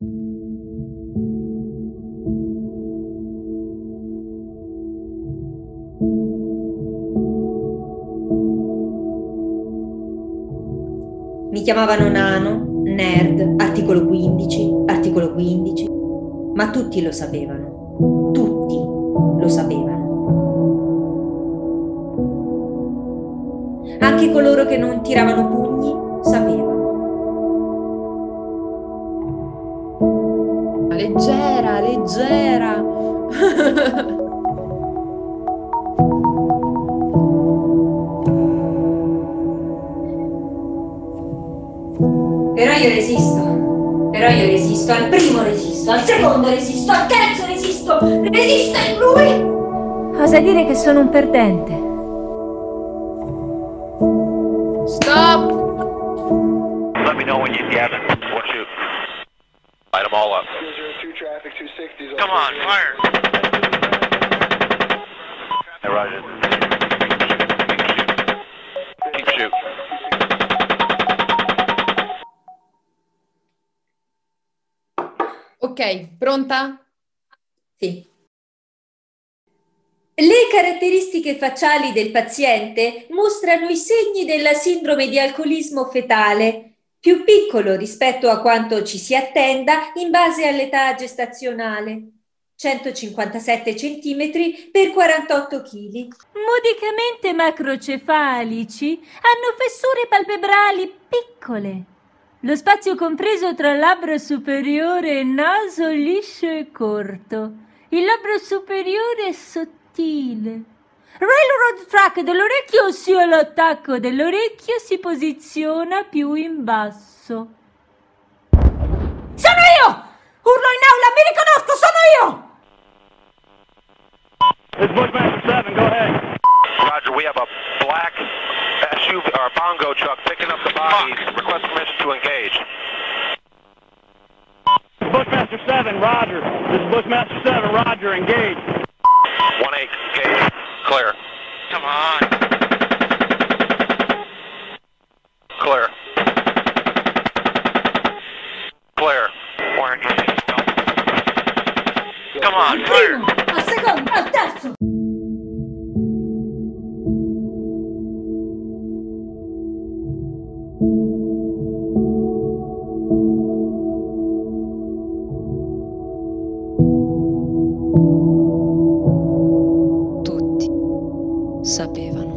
Mi chiamavano nano, nerd, articolo 15, articolo 15, ma tutti lo sapevano, tutti lo sapevano. Anche coloro che non tiravano pugni sapevano. Leggera, leggera. Però io resisto, però io resisto, al primo resisto, al secondo resisto, al terzo resisto, resisto in lui! Osa dire che sono un perdente. Stop! Let me know when you get it. Light them all up. Come on, fire. Hey, Roger. Keep shoot. Ok, pronta? Sì. Le caratteristiche facciali del paziente mostrano i segni della sindrome di alcolismo fetale, più piccolo rispetto a quanto ci si attenda in base all'età gestazionale. 157 cm per 48 kg. Modicamente macrocefalici, hanno fessure palpebrali piccole. Lo spazio compreso tra labbro superiore e naso liscio e corto. Il labbro superiore è sottile. Railroad track dell'orecchio, ossia l'attacco dell'orecchio, si posiziona più in basso. Sono io! Urlo in aula, mi riconosco, sono io! This is Bushmaster 7, go ahead. Roger, we have a black SUV or bongo truck picking up the bodies. Request permission to engage. Bushmaster 7, Roger. This is Bushmaster 7, Roger, engage. 1-8, engage. Clear. Come on. Clear. Clear. Orange. Come on, fire. al secondo, al sapevano.